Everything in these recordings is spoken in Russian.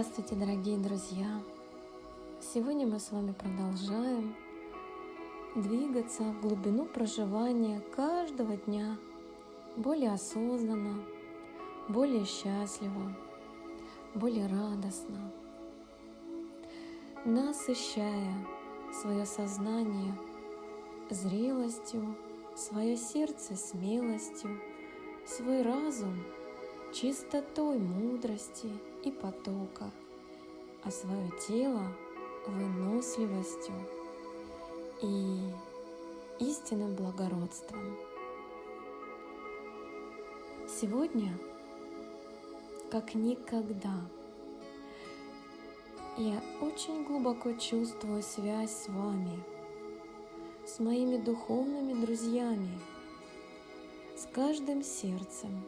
Здравствуйте, дорогие друзья! Сегодня мы с вами продолжаем двигаться в глубину проживания каждого дня более осознанно, более счастливо, более радостно, насыщая свое сознание зрелостью, свое сердце смелостью, свой разум чистотой мудрости и потока, а свое тело выносливостью и истинным благородством. Сегодня, как никогда, я очень глубоко чувствую связь с вами, с моими духовными друзьями, с каждым сердцем,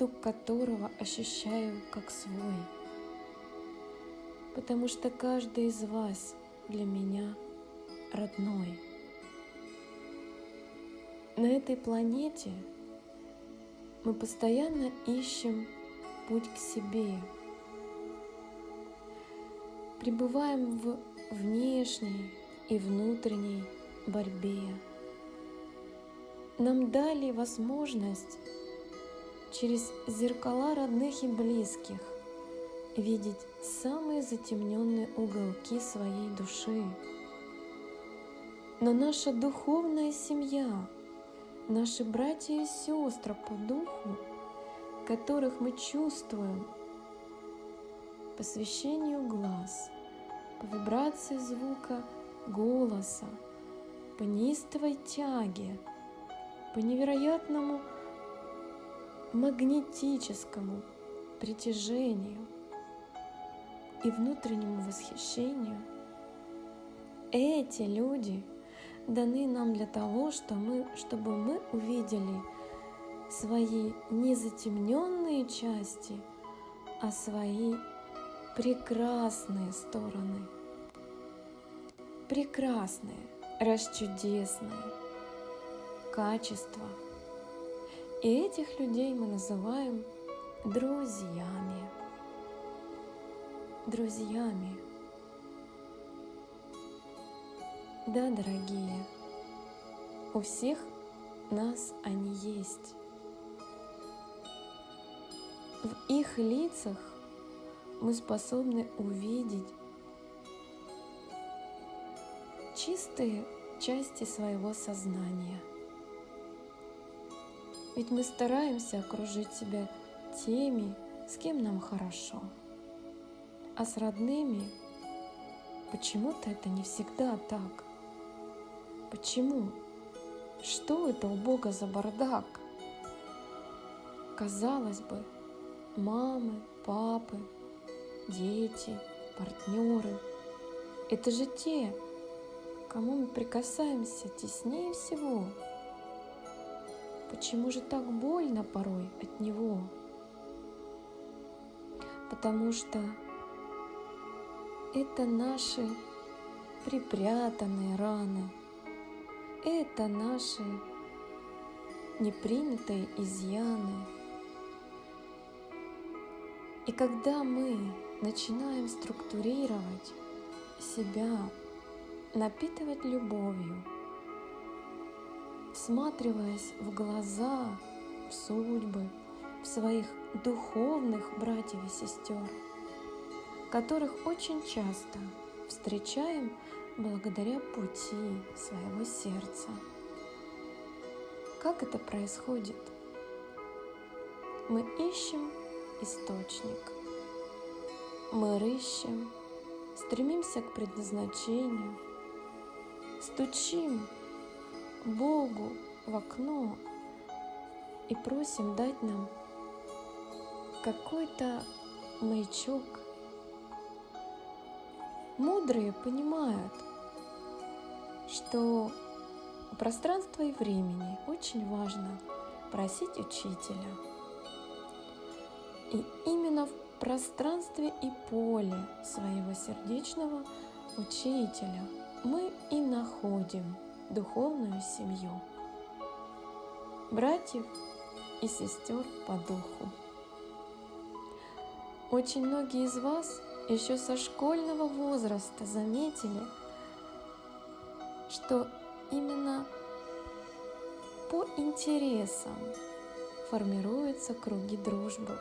стук которого ощущаю как свой, потому что каждый из вас для меня родной. На этой планете мы постоянно ищем путь к себе, пребываем в внешней и внутренней борьбе. Нам дали возможность через зеркала родных и близких видеть самые затемненные уголки своей души. Но наша духовная семья, наши братья и сестры по духу, которых мы чувствуем по священию глаз, по вибрации звука голоса, по неистовой тяге, по невероятному магнетическому притяжению и внутреннему восхищению, эти люди даны нам для того, что мы, чтобы мы увидели свои незатемненные части, а свои прекрасные стороны. Прекрасные, расчудесные качества – и этих людей мы называем друзьями. Друзьями. Да, дорогие, у всех нас они есть. В их лицах мы способны увидеть чистые части своего сознания – ведь мы стараемся окружить себя теми, с кем нам хорошо. А с родными почему-то это не всегда так. Почему? Что это у Бога за бардак? Казалось бы, мамы, папы, дети, партнеры — это же те, кому мы прикасаемся теснее всего — Почему же так больно порой от него? Потому что это наши припрятанные раны, это наши непринятые изъяны. И когда мы начинаем структурировать себя, напитывать любовью, всматриваясь в глаза, в судьбы, в своих духовных братьев и сестер, которых очень часто встречаем благодаря пути своего сердца. Как это происходит? Мы ищем источник, мы рыщем, стремимся к предназначению, стучим Богу в окно и просим дать нам какой-то маячок. Мудрые понимают, что у пространства и времени очень важно просить учителя. И именно в пространстве и поле своего сердечного учителя мы и находим – духовную семью, братьев и сестер по духу. Очень многие из вас еще со школьного возраста заметили, что именно по интересам формируются круги дружбы.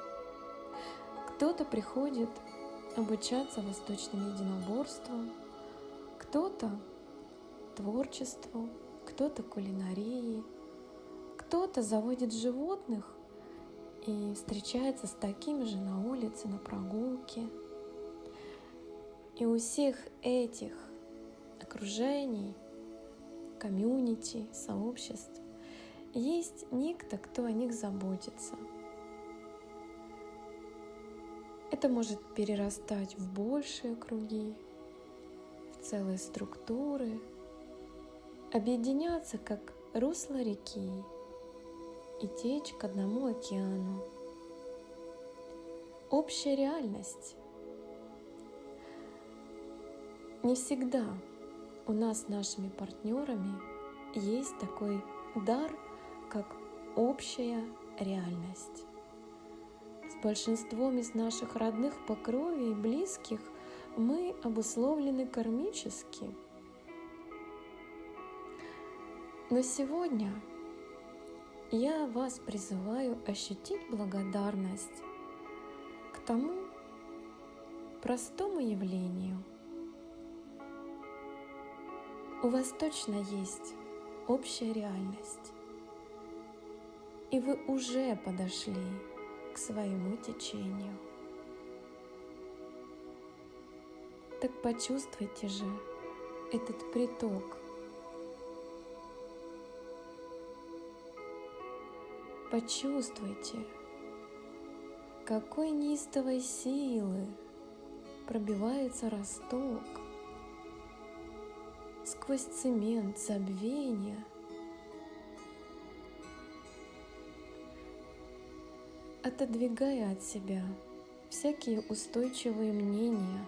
Кто-то приходит обучаться восточным единоборствам, кто-то творчеству, кто-то кулинарии, кто-то заводит животных и встречается с такими же на улице, на прогулке. И у всех этих окружений, комьюнити, сообществ есть никто, кто о них заботится. Это может перерастать в большие круги, в целые структуры, объединяться как русло реки и течь к одному океану. Общая реальность. Не всегда у нас с нашими партнерами есть такой дар, как общая реальность. С большинством из наших родных по крови и близких мы обусловлены кармически. Но сегодня я вас призываю ощутить благодарность к тому простому явлению. У вас точно есть общая реальность, и вы уже подошли к своему течению. Так почувствуйте же этот приток – Почувствуйте, какой неистовой силы пробивается росток сквозь цемент забвения, отодвигая от себя всякие устойчивые мнения.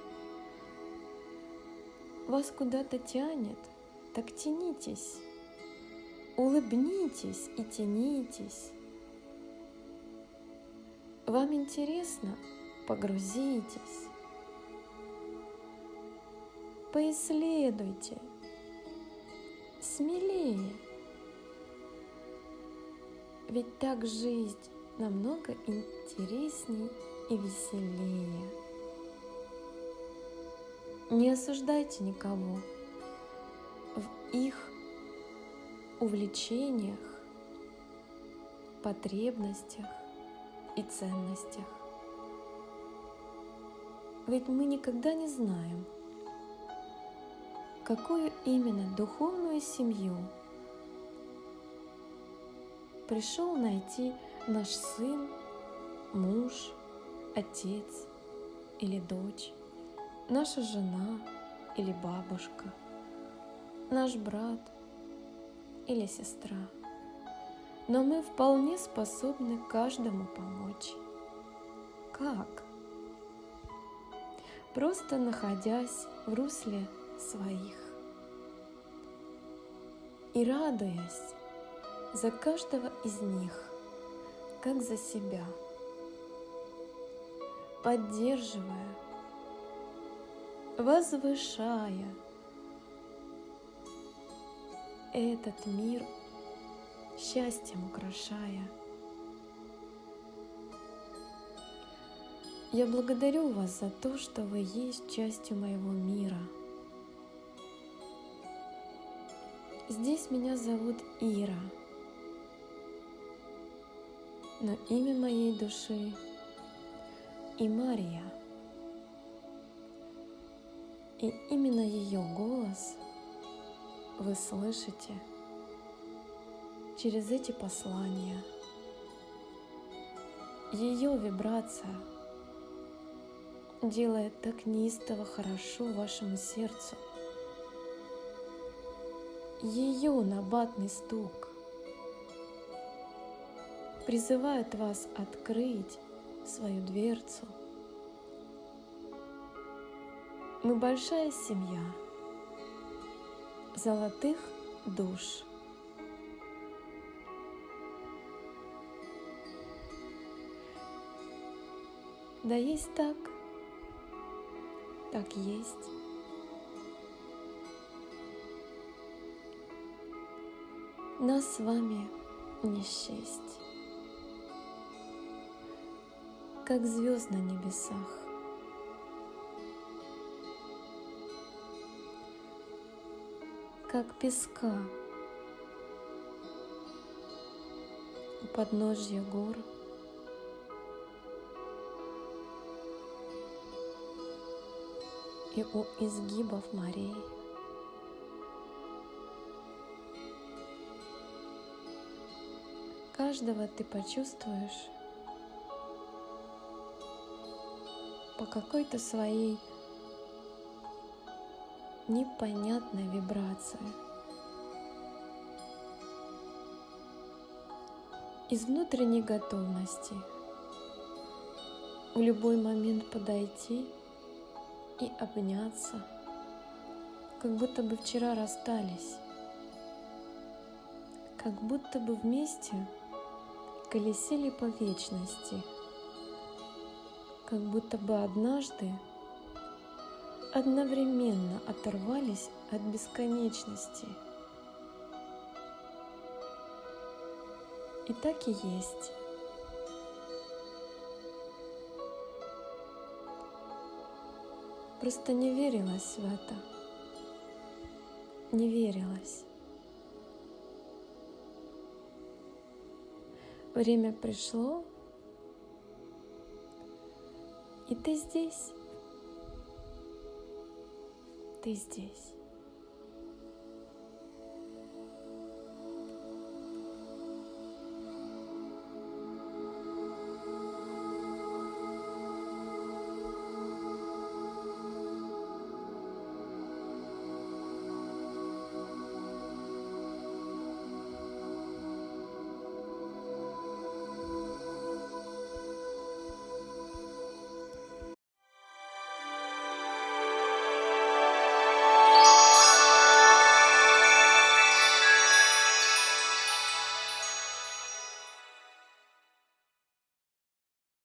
Вас куда-то тянет, так тянитесь, улыбнитесь и тянитесь. Вам интересно? Погрузитесь. Поисследуйте. Смелее. Ведь так жизнь намного интересней и веселее. Не осуждайте никого в их увлечениях, потребностях, и ценностях. Ведь мы никогда не знаем, какую именно духовную семью пришел найти наш сын, муж, отец или дочь, наша жена или бабушка, наш брат или сестра но мы вполне способны каждому помочь. Как? Просто находясь в русле своих и радуясь за каждого из них, как за себя, поддерживая, возвышая этот мир счастьем украшая. Я благодарю вас за то, что вы есть частью моего мира. Здесь меня зовут Ира, но имя моей души и Мария. И именно ее голос вы слышите – через эти послания. Ее вибрация делает так неистово хорошо вашему сердцу. Ее набатный стук призывает вас открыть свою дверцу. Мы большая семья золотых душ – когда есть так, так есть. Нас с вами не счесть, как звезд на небесах. Как песка у подножья гор. И у изгибов морей. Каждого ты почувствуешь по какой-то своей непонятной вибрации. Из внутренней готовности в любой момент подойти и обняться, как будто бы вчера расстались, как будто бы вместе колесили по вечности, как будто бы однажды одновременно оторвались от бесконечности. И так и есть. Просто не верилась в это. Не верилась. Время пришло, и ты здесь. Ты здесь.